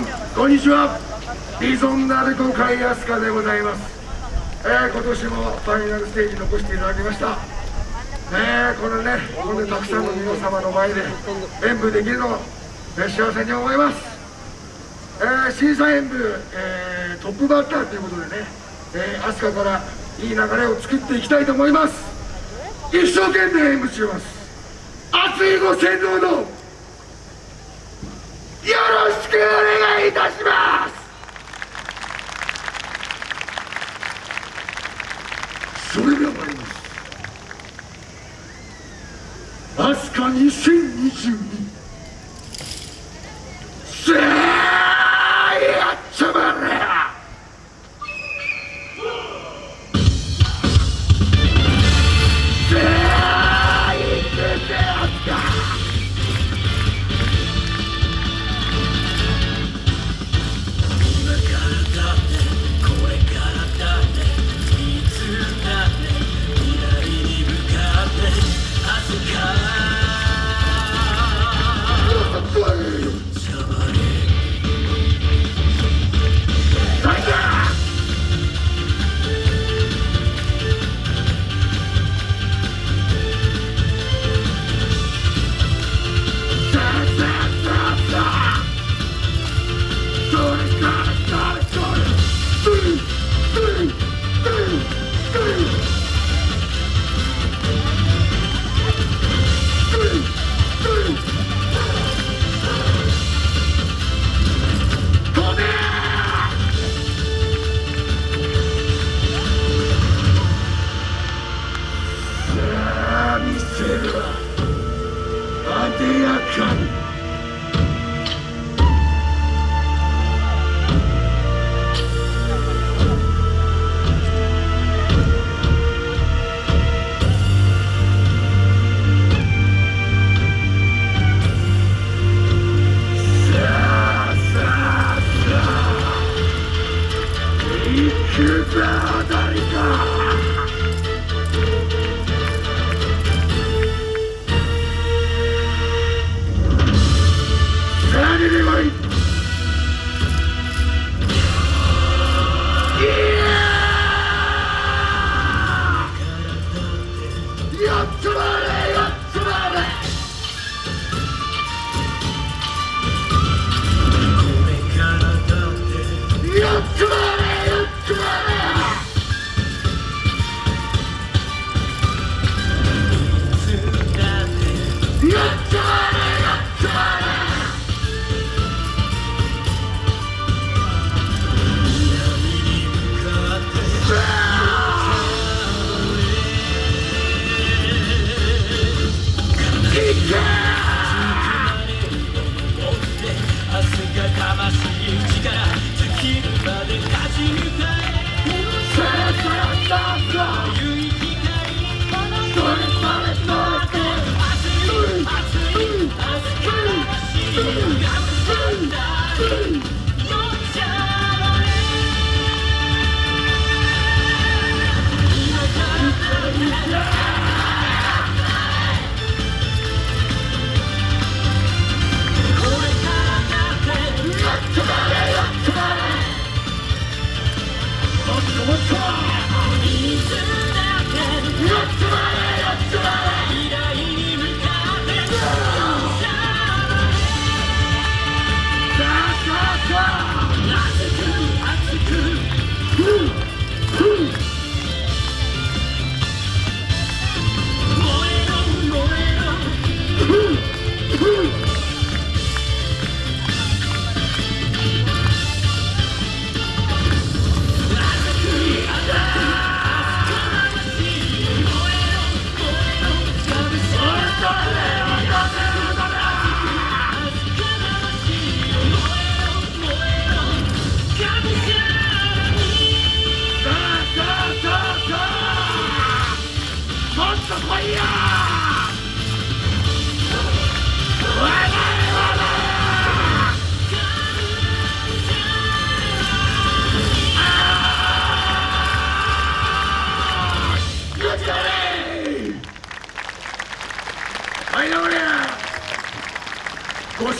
んこんにちは。ビゾンナルコカイアスカでございます、えー、今年もファイナルステージ残していただきました。ねこのねこんなたくさんの皆様の前で演舞できるのを、幸せに思います、えー、審査演舞、えー、トップバッターということでね、えー、飛鳥からいい流れを作っていきたいと思います。一生懸命演舞します。熱いご先導のよろしくお願いたします。それでは参ります。飛鳥2022ご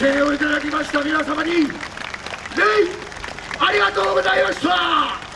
声援をいただきました皆様に全員ありがとうございました。